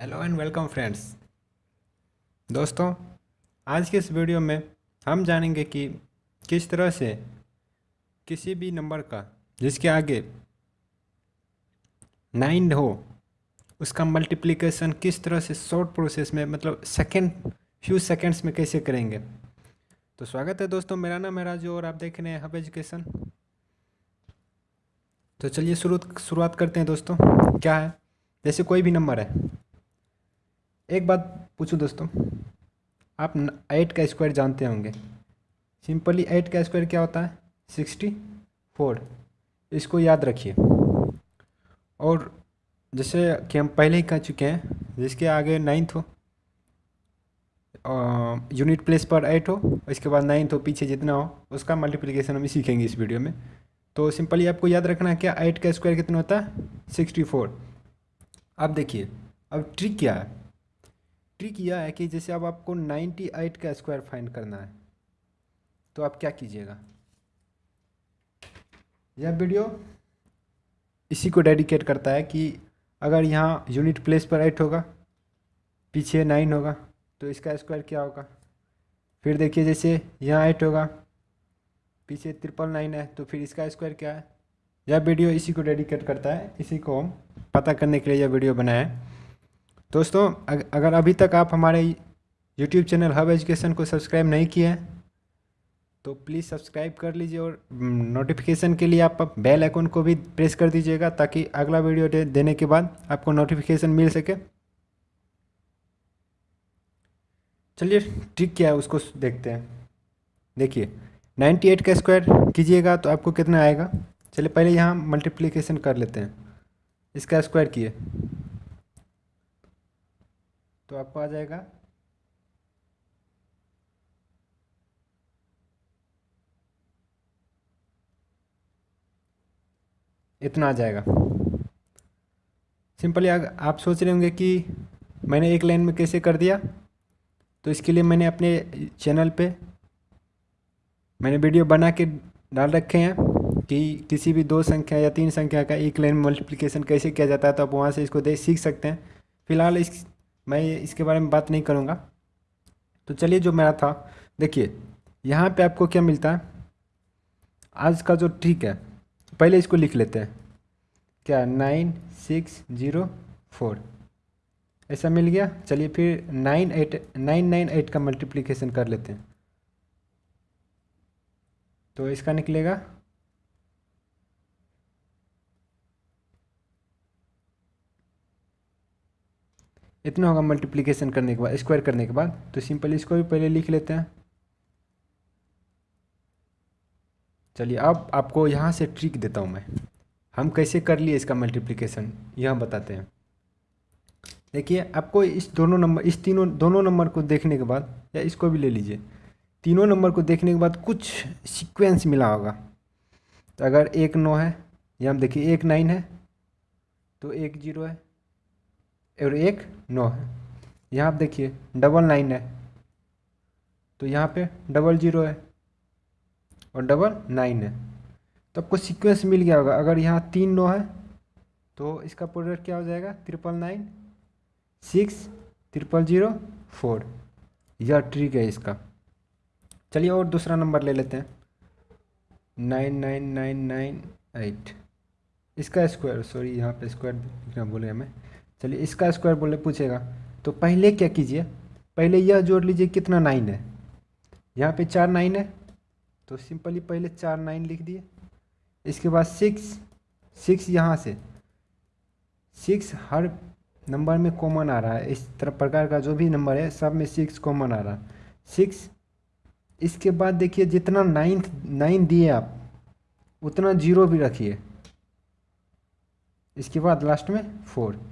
Hello and welcome friends दोस्तों, आज के इस वीडियो में हम जानेंगे कि किस तरह से किसी भी नंबर का, जिसके आगे नाइन हो, उसका मल्टीप्लिकेशन किस तरह से शॉर्ट प्रोसेस में मतलब सेकंड फ्यू सेकंड्स में कैसे करेंगे। तो स्वागत है दोस्तों, मेरा नाम है राजू और आप देख रहे हैं हब एजुकेशन तो चलिए शुरू, शुरुआत करते हैं दोस्तों। क्या है? जैसे कोई भी नंबर है। एक बात पूछूँ दोस्तों? आप एट का स्क्वायर जानते होंगे। सिंपली एट का स्क्वायर क्या होता है? सिक्सटी फोर इसको याद रखिए। और जैसे कि हम पहले ही कह चुके हैं, जिसके आगे नाइन्थ हो यूनिट प्लेस पर एट हो, इसके बाद नाइन्थ हो, पीछे जितना हो, उसका मल्टीप्लिकेशन हम सीखेंगे इस वीडियो में। तो सिंपली आपको याद रखना है क्या एट का स्क्वायर कितना होता है? सिक्सटी फोर अब देखिए, अब ट्रिक क्या है? ट्रिक यह है कि जैसे अब आपको नाइन्टी एट का स्क्वायर फाइंड करना है तो आप क्या कीजिएगा? यह वीडियो इसी को डेडिकेट करता है कि अगर यहाँ यूनिट प्लेस पर एट होगा, पीछे नाइन होगा तो इसका स्क्वायर क्या होगा? फिर देखिए जैसे यहाँ एट होगा, पीछे ट्रिपल नाइन है तो फिर इसका स्क्वायर क्या है? यह वीडियो इसी को डेडिकेट करता है, इसी को हम पता करने के लिए यह वीडियो बनाया है। दोस्तों अगर अभी तक आप हमारे यूट्यूब चैनल हब एजुकेशन को सब्सक्राइब नहीं किए हैं तो प्लीज़ सब्सक्राइब कर लीजिए और नोटिफिकेशन के लिए आप बेल आइकन को भी प्रेस कर दीजिएगा ताकि अगला वीडियो दे, देने के बाद आपको नोटिफिकेशन मिल सके। चलिए ठीक क्या है उसको देखते हैं। देखिए 98 का स्क्वायर कीजिएगा तो आपको कितना आएगा। चलिए पहले यहाँ मल्टीप्लिकेशन कर लेते हैं। इसका स्क्वायर किए। तो आपको आ जाएगा। इतना आ जाएगा। सिंपली आप सोच रहे होंगे कि मैंने एक लाइन में कैसे कर दिया? तो इसके लिए मैंने अपने चैनल पे मैंने वीडियो बना के डाल रखे हैं कि किसी भी दो संख्या या तीन संख्या का एक लाइन मल्टीप्लिकेशन कैसे किया जाता है तो आप वहाँ से इसको देख, सीख सकते हैं। फ़िलहाल इस मैं इसके बारे में बात नहीं करूँगा। तो चलिए जो मेरा था, देखिए, यहाँ पे आपको क्या मिलता है? आज का जो ठीक है, पहले इसको लिख लेते हैं। क्या? Nine, six, zero, four. ऐसा मिल गया? चलिए फिर nine, eight, nine nine, eight का मल्टीप्लिकेशन कर लेते हैं। तो इसका निकलेगा इतना होगा मल्टीप्लिकेशन करने के बाद स्क्वायर करने के बाद। तो सिंपल इसको भी पहले लिख लेते हैं। चलिए, अब आपको यहाँ से ट्रिक देता हूँ मैं। हम कैसे कर लिए इसका मल्टीप्लिकेशन यह बताते हैं। देखिए, आपको इस दोनों नंबर इस तीनों, दोनों नंबर को देखने के बाद, या इसको भी ले लीजिए। तीनों नंबर को देखने के बाद कुछ सीक्वेंस मिला होगा। तो अगर एक नौ है, या हम देखिए एक नाइन है तो एक ज़ीरो है। और एक नौ है। यहाँ आप देखिए डबल नाइन है। तो यहाँ पे डबल ज़ीरो है और डबल नाइन है। तो आपको सीक्वेंस मिल गया होगा। अगर यहाँ तीन नौ है तो इसका प्रोडक्ट क्या हो जाएगा? Triple nine six triple zero four यह ट्रिक है इसका। चलिए और दूसरा नंबर ले लेते हैं। Nine nine nine nine eight इसका स्क्वायर सॉरी यहाँ पे स्क्वायर लिखना बोले हमें चलिए, इसका स्क्वायर बोले पूछेगा। तो पहले क्या कीजिए? पहले यह जोड़ लीजिए कितना नाइन है। यहाँ पे चार नाइन है। तो सिंपली पहले चार नाइन लिख दिए। इसके बाद सिक्स सिक्स यहाँ से। सिक्स हर नंबर में कॉमन आ रहा है। इस तरह प्रकार का जो भी नंबर है, सब में सिक्स कॉमन आ रहा है। सिक्स इसके बाद देखिए, जितना नाइन्थ नाइन दिए आप, उतना ज़ीरो भी रखिए। इसके बाद लास्ट में फोर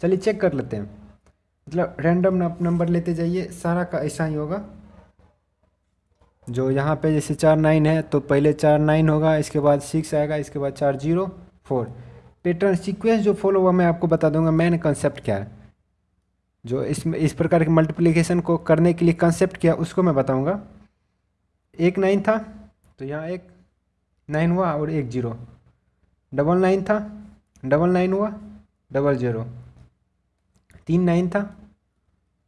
चलिए चेक कर लेते हैं। मतलब रैंडम नंबर लेते जाइए, सारा का ऐसा ही होगा। जो यहाँ पे जैसे चार नाइन है तो पहले चार नाइन होगा, इसके बाद सिक्स आएगा, इसके बाद चार ज़ीरो फोर पैटर्न सीक्वेंस जो फॉलो हुआ मैं आपको बता दूँगा मैन कंसेप्ट क्या है। जो इसमें इस प्रकार के मल्टीप्लिकेशन को करने के लिए कंसेप्ट किया उसको मैं बताऊँगा। एक नाइन था तो यहाँ एक नाइन हुआ और एक ज़ीरो डबल नाइन था डबल नाइन हुआ डबल ज़ीरो तीन नाइन था।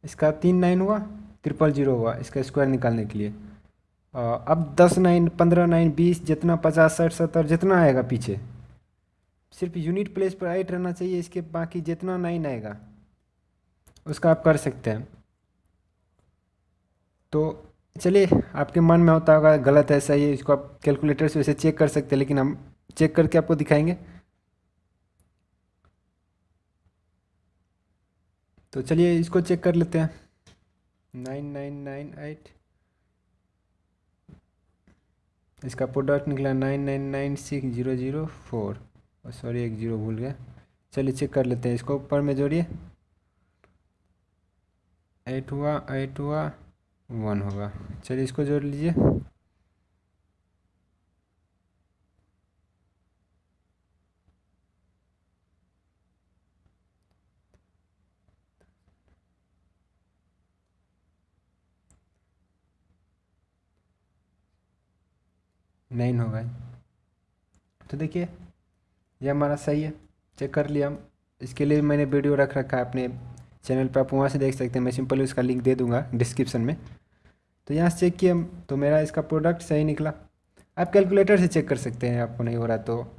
इसका तीन नाइन हुआ ट्रिपल ज़ीरो हुआ इसका स्क्वायर निकालने के लिए। अब दस नाइन पंद्रह नाइन बीस, जितना पचास, साठ, सत्तर, जितना आएगा पीछे, सिर्फ़ यूनिट प्लेस पर एट रहना चाहिए, इसके बाकी जितना नाइन आएगा, उसका आप कर सकते हैं। तो चलिए, आपके मन में होता होगा, गलत है, सही है, इसको आप कैलकुलेटर से वैसे चेक कर सकते हैं, लेकिन हम चेक करके आपको दिखाएँगे। तो चलिए इसको चेक कर लेते हैं। Nine nine nine eight. इसका प्रोडक्ट निकला nine nine nine six zero zero four. Sorry एक ज़ीरो भूल गया। चलिए चेक कर लेते हैं इसको ऊपर में जोड़िए। एट हुआ एट हुआ, वन होगा। चलिए इसको जोड़ लीजिए। नाइन होगा तो देखिए, ये हमारा सही है। चेक कर लिया हम। इसके लिए मैंने वीडियो रख रखा है अपने चैनल पर आप वहाँ से देख सकते हैं। मैं सिंपली उसका लिंक दे दूँगा डिस्क्रिप्शन में। तो यहाँ से चेक किया हम। तो मेरा इसका प्रोडक्ट सही निकला। आप कैलकुलेटर से चेक कर सकते हैं। आपको नहीं हो रहा तो।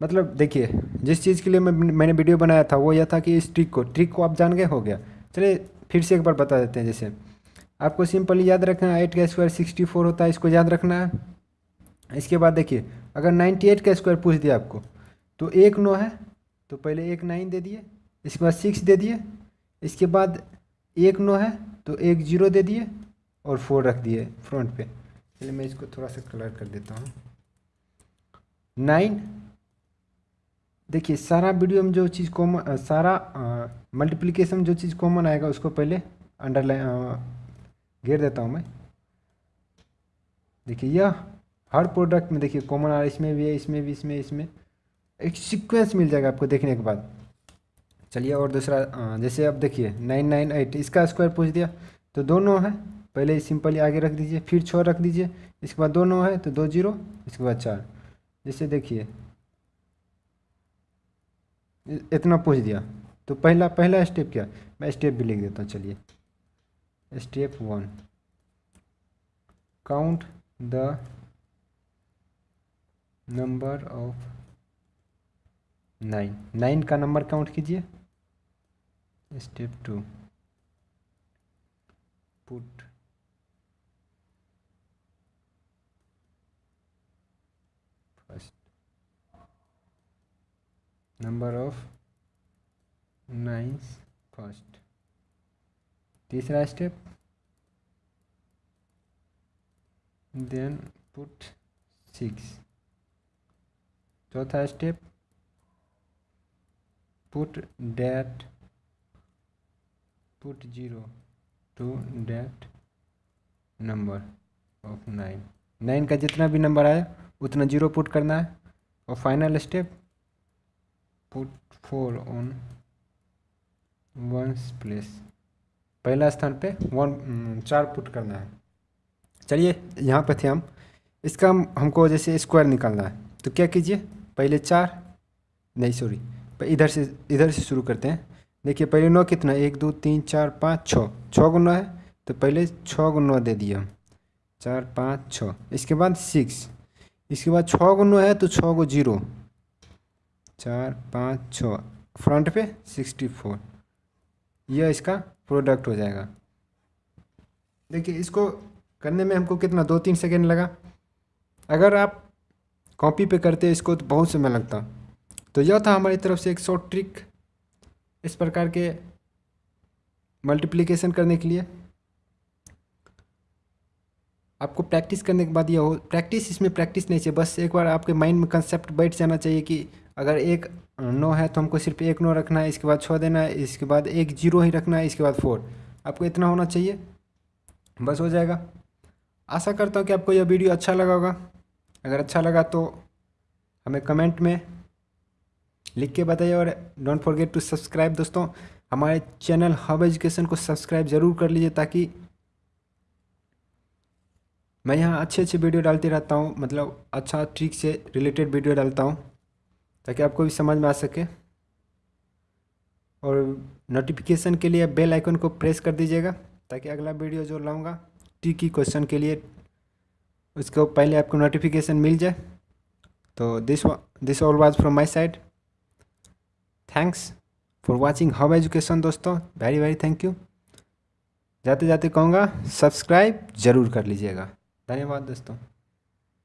मतलब देखिए, जिस चीज़ के लिए मैं मैंने वीडियो बनाया था, वो यह था कि इस ट्रिक को ट्रिक को आप जान गए हो गया। चलिए फिर से एक बार बता देते हैं जैसे। आपको सिंपली याद रखना है एट का स्क्वायर सिक्सटी फोर होता है, इसको याद रखना है। इसके बाद देखिए, अगर नाइन्टी एट का स्क्वायर पूछ दिया आपको तो एक नौ है तो पहले एक नाइन दे दिए, इसके बाद सिक्स दे दिए, इसके बाद एक नौ है तो एक ज़ीरो दे दिए और फोर रख दिए फ्रंट पे। चलिए मैं इसको थोड़ा सा कलर कर देता हूँ। नाइन, देखिए, सारा वीडियो में जो चीज़ कॉमन सारा मल्टीप्लिकेशन जो चीज़ कॉमन आएगा, उसको पहले अंडरलाइन घेर देता हूँ मैं। देखिए, यह हर प्रोडक्ट में देखिए कॉमन आर इसमें भी है, इसमें भी, इसमें इसमें। एक सीक्वेंस मिल जाएगा आपको देखने के बाद। चलिए, और दूसरा जैसे अब देखिए नाइन नाइन एट इसका स्क्वायर पूछ दिया तो दोनों है। पहले सिंपली आगे रख दीजिए, फिर छः रख दीजिए, इसके बाद दोनों है तो दो ज़ीरो, इसके बाद चार। जैसे देखिए इतना पूछ दिया। तो पहला पहला स्टेप क्या? मैं स्टेप भी लिख देता हूँ, चलिए। Step one count the number of nine nine का नंबर काउंट कीजिए। Step two put first number of nines first तीसरा स्टेप देन पुट सिक्स चौथा step put that put zero to that number of nine nine का जितना भी number आए उतना zero put करना है। और final step put four on ones place पहला स्थान पे वन चार पुट करना है। चलिए, यहाँ पे थे हम। इसका हम, हमको जैसे स्क्वायर निकालना है। तो क्या कीजिए? पहले चार, नहीं सॉरी इधर से इधर से शुरू करते हैं। देखिए, पहले नौ कितना? एक, दो, तीन, चार, पाँच, छः। छः गो नौ है तो पहले छः गो नौ दे दिए हम। चार, पाँच, छः। इसके बाद सिक्स इसके बाद छः गो नौ है तो छः गो ज़ीरो चार, पाँच, छः। फ्रंट पे सिक्सटी फोर यह इसका प्रोडक्ट हो जाएगा। देखिए, इसको करने में हमको कितना? दो, तीन सेकेंड लगा। अगर आप कॉपी पे करते इसको तो बहुत समय लगता। तो यह था हमारी तरफ़ से एक शॉर्ट ट्रिक इस प्रकार के मल्टीप्लिकेशन करने के लिए। आपको प्रैक्टिस करने के बाद यह हो प्रैक्टिस इसमें प्रैक्टिस नहीं चाहिए, बस एक बार आपके माइंड में कंसेप्ट बैठ जाना चाहिए कि अगर एक नौ है तो हमको सिर्फ़ एक नौ रखना है, इसके बाद छः देना है, इसके बाद एक ज़ीरो ही रखना है, इसके बाद फोर आपको इतना होना चाहिए, बस हो जाएगा। आशा करता हूँ कि आपको यह वीडियो अच्छा लगा होगा। अगर अच्छा लगा तो हमें कमेंट में लिख के बताइए और डोंट फॉरगेट टू सब्सक्राइब दोस्तों। हमारे चैनल हब एजुकेशन को सब्सक्राइब ज़रूर कर लीजिए ताकि मैं यहाँ अच्छे अच्छे वीडियो डालते रहता हूँ मतलब अच्छा ट्रिक से रिलेटेड वीडियो डालता हूँ, ताकि आपको भी समझ में आ सके। और नोटिफिकेशन के लिए बेल आइकन को प्रेस कर दीजिएगा, ताकि अगला वीडियो जो लाऊँगा टी की क्वेश्चन के लिए उसको पहले आपको नोटिफिकेशन मिल जाए। तो this this all was from my side thanks for watching Hub Education दोस्तों। वेरी वेरी थैंक यू जाते जाते कहूँगा सब्सक्राइब ज़रूर कर लीजिएगा। धन्यवाद दोस्तों।